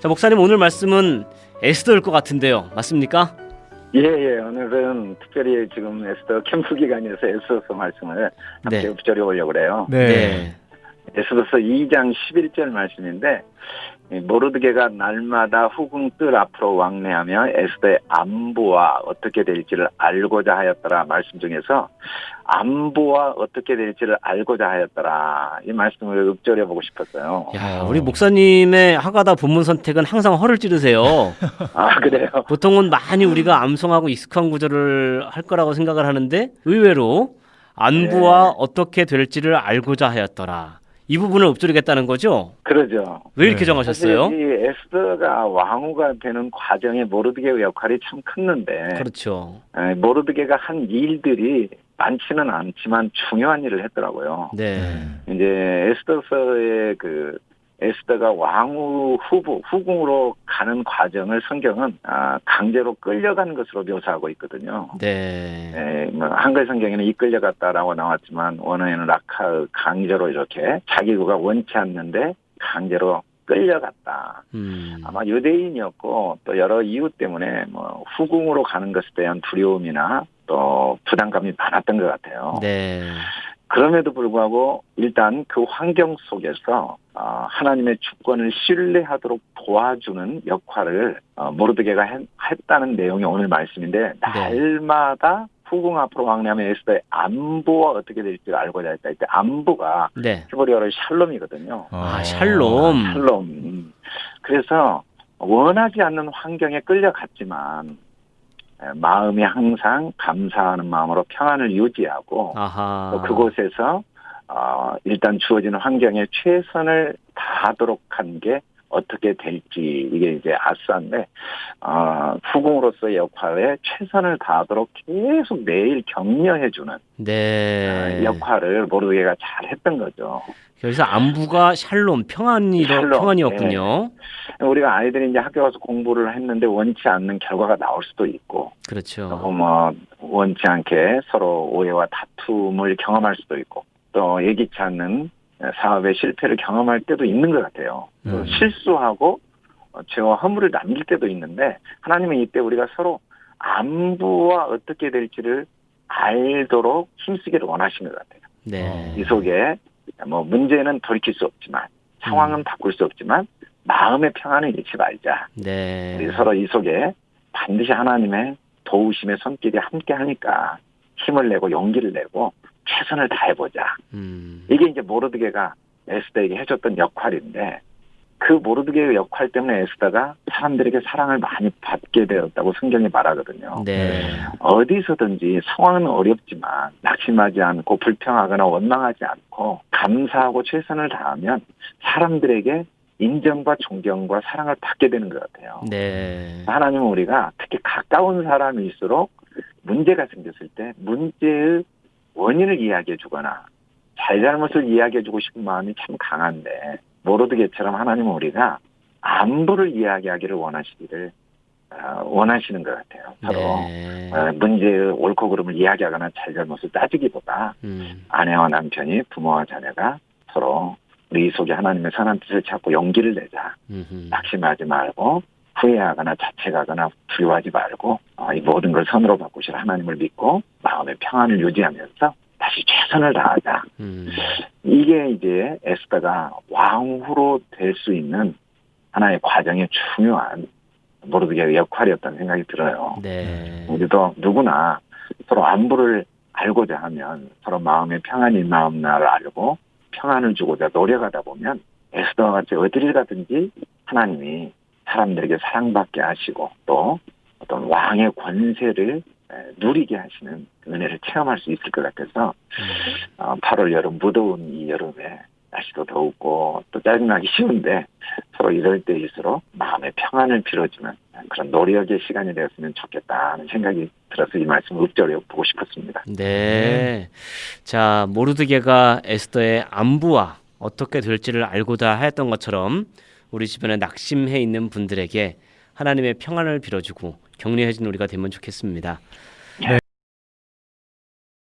자 목사님 오늘 말씀은 에스더일 것 같은데요. 맞습니까? 예, 예. 오늘은 특별히 지금 에스더 캠프 기간에서 에스더서 말씀을 함께 네. 읊조려 보려고 그래요. 네. 에스더서 2장 11절 말씀인데 이 모르드게가 날마다 후궁 뜰 앞으로 왕래하며 에스더의 안부와 어떻게 될지를 알고자 하였더라 말씀 중에서 안부와 어떻게 될지를 알고자 하였더라 이 말씀을 읊조려 보고 싶었어요. 야 우리 목사님의 하가다 본문 선택은 항상 허를 찌르세요. 아 그래요? 보통은 많이 우리가 암송하고 익숙한 구절을 할 거라고 생각을 하는데 의외로 안부와 네. 어떻게 될지를 알고자 하였더라. 이 부분을 읊조리겠다는 거죠? 그러죠. 왜 이렇게 네. 정하셨어요? 사실 이 에스더가 왕후가 되는 과정에 모르드게의 역할이 참 컸는데 그렇죠. 에, 모르드게가 한 일들이 많지는 않지만 중요한 일을 했더라고요. 네. 이제 에스더서의 그 에스더가 왕후 후보 후궁으로 가는 과정을 성경은 아, 강제로 끌려가는 것으로 묘사하고 있거든요. 네. 에, 뭐 한글 성경에는 이끌려갔다라고 나왔지만 원어에는 라카 강제로 이렇게 자기가 원치 않는데 강제로 끌려갔다. 음. 아마 유대인이었고 또 여러 이유 때문에 뭐 후궁으로 가는 것에 대한 두려움이나 또 부담감이 많았던 것 같아요. 네. 그럼에도 불구하고 일단 그 환경 속에서 어, 하나님의 주권을 신뢰하도록 도와주는 역할을 어, 모르드게가 했, 했다는 내용이 오늘 말씀인데 날마다 후궁 앞으로 왕래하면 에스더의 안부와 어떻게 될지 알고자 했다. 이때 안부가 네. 히브리어로 샬롬이거든요. 아, 샬롬. 샬롬. 그래서 원하지 않는 환경에 끌려갔지만 에, 마음이 항상 감사하는 마음으로 평안을 유지하고 아하. 또 그곳에서 어, 일단 주어지는 환경에 최선을 다하도록 한 게 어떻게 될지 이게 이제 아싸인데 어, 후궁으로서의 역할에 최선을 다하도록 계속 매일 격려해주는 네. 어, 역할을 모르게가 잘 했던 거죠. 그래서 안부가 샬롬 평안이 샬롬, 평안이었군요. 우리가 아이들이 이제 학교 가서 공부를 했는데 원치 않는 결과가 나올 수도 있고, 그렇죠. 또뭐 원치 않게 서로 오해와 다툼을 경험할 수도 있고, 또 예기치 않는 사업의 실패를 경험할 때도 있는 것 같아요. 또 음. 실수하고 어, 죄와 허물을 남길 때도 있는데 하나님은 이때 우리가 서로 안부와 어떻게 될지를 알도록 힘쓰기를 원하시는 것 같아요. 네. 이 속에 뭐 문제는 돌이킬 수 없지만 상황은 음. 바꿀 수 없지만 마음의 평안을 잃지 말자. 네. 우리 서로 이 속에 반드시 하나님의 도우심의 손길이 함께 하니까 힘을 내고 용기를 내고 최선을 다해보자. 음. 이게 이제 모르드게가 에스더에게 해줬던 역할인데 그 모르드게의 역할 때문에 에스더가 사람들에게 사랑을 많이 받게 되었다고 성경이 말하거든요. 네. 어디서든지 상황은 어렵지만 낙심하지 않고 불평하거나 원망하지 않고 감사하고 최선을 다하면 사람들에게 인정과 존경과 사랑을 받게 되는 것 같아요. 네. 하나님은 우리가 특히 가까운 사람일수록 문제가 생겼을 때 문제의 원인을 이야기해 주거나 잘잘못을 이야기해 주고 싶은 마음이 참 강한데 모르드게처럼 하나님은 우리가 안부를 이야기하기를 원하시기를 어, 원하시는 것 같아요. 서로 네. 어, 문제의 옳고 그름을 이야기하거나 잘잘못을 따지기보다 음. 아내와 남편이 부모와 자녀가 서로 우리 이 속에 하나님의 선한 뜻을 찾고 용기를 내자. 음흠. 낙심하지 말고 후회하거나 자책하거나 두려워하지 말고 어, 이 모든 걸 선으로 바꾸실 하나님을 믿고 마음의 평안을 유지하면서 다시 최선을 다하자. 음. 이게 이제 에스더가 왕후로 될 수 있는 하나의 과정의 중요한 모르드게의 역할이었다는 생각이 들어요. 네. 우리도 누구나 서로 안부를 알고자 하면 서로 마음의 평안이 마음 나를 알고 평안을 주고자 노력하다 보면 에스더와 같이 어디를 가든지 하나님이 사람들에게 사랑받게 하시고 또 어떤 왕의 권세를 에, 누리게 하시는 그 은혜를 체험할 수 있을 것 같아서 어, 8월 여름 무더운 이 여름에 날씨도 더웠고 또 짜증나기 쉬운데 서로 이럴 때일수록 마음의 평안을 빌어주는 그런 노력의 시간이 되었으면 좋겠다는 생각이 들어서 이 말씀을 읊조려 보고 싶었습니다. 네. 자, 모르드게가 에스더의 안부와 어떻게 될지를 알고자 하였던 것처럼 우리 주변에 낙심해 있는 분들에게 하나님의 평안을 빌어주고 격려해 준 우리가 되면 좋겠습니다.